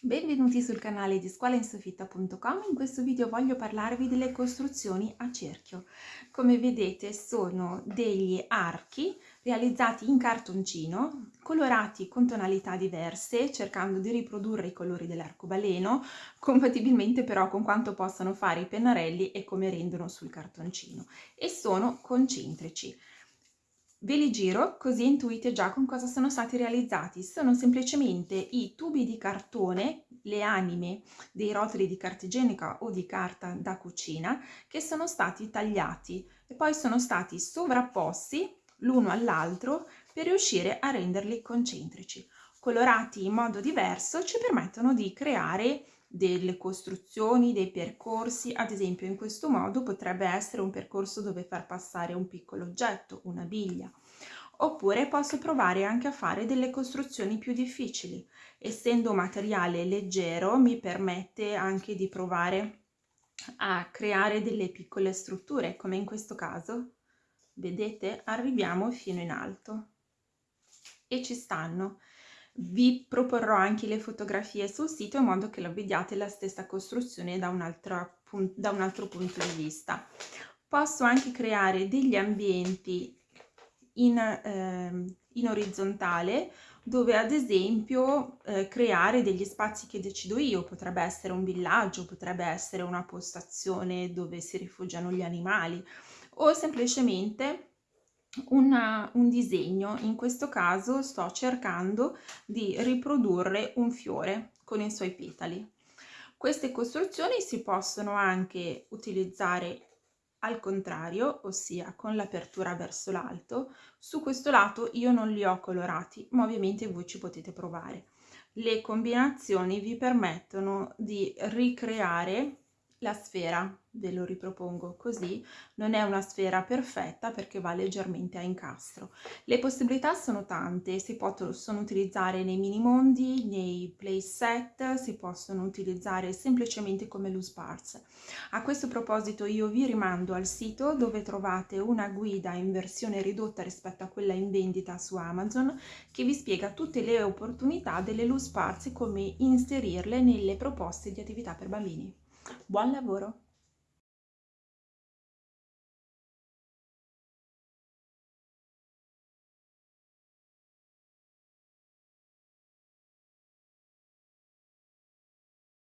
Benvenuti sul canale di scuolainsofitta.com, in questo video voglio parlarvi delle costruzioni a cerchio. Come vedete sono degli archi realizzati in cartoncino, colorati con tonalità diverse, cercando di riprodurre i colori dell'arcobaleno, compatibilmente però con quanto possano fare i pennarelli e come rendono sul cartoncino, e sono concentrici. Ve li giro così intuite già con cosa sono stati realizzati. Sono semplicemente i tubi di cartone, le anime dei rotoli di carta igienica o di carta da cucina che sono stati tagliati e poi sono stati sovrapposti l'uno all'altro per riuscire a renderli concentrici. Colorati in modo diverso ci permettono di creare delle costruzioni, dei percorsi, ad esempio in questo modo potrebbe essere un percorso dove far passare un piccolo oggetto, una biglia, oppure posso provare anche a fare delle costruzioni più difficili. Essendo materiale leggero mi permette anche di provare a creare delle piccole strutture, come in questo caso. Vedete? Arriviamo fino in alto e ci stanno vi proporrò anche le fotografie sul sito in modo che lo vediate la stessa costruzione da un altro, da un altro punto di vista. Posso anche creare degli ambienti in, eh, in orizzontale dove ad esempio eh, creare degli spazi che decido io, potrebbe essere un villaggio, potrebbe essere una postazione dove si rifugiano gli animali o semplicemente una, un disegno, in questo caso sto cercando di riprodurre un fiore con i suoi petali. Queste costruzioni si possono anche utilizzare al contrario, ossia con l'apertura verso l'alto. Su questo lato io non li ho colorati, ma ovviamente voi ci potete provare. Le combinazioni vi permettono di ricreare la sfera, ve lo ripropongo così, non è una sfera perfetta perché va leggermente a incastro. Le possibilità sono tante, si possono utilizzare nei mini mondi, nei play set, si possono utilizzare semplicemente come loose parts. A questo proposito io vi rimando al sito dove trovate una guida in versione ridotta rispetto a quella in vendita su Amazon che vi spiega tutte le opportunità delle loose parts e come inserirle nelle proposte di attività per bambini. Buon lavoro!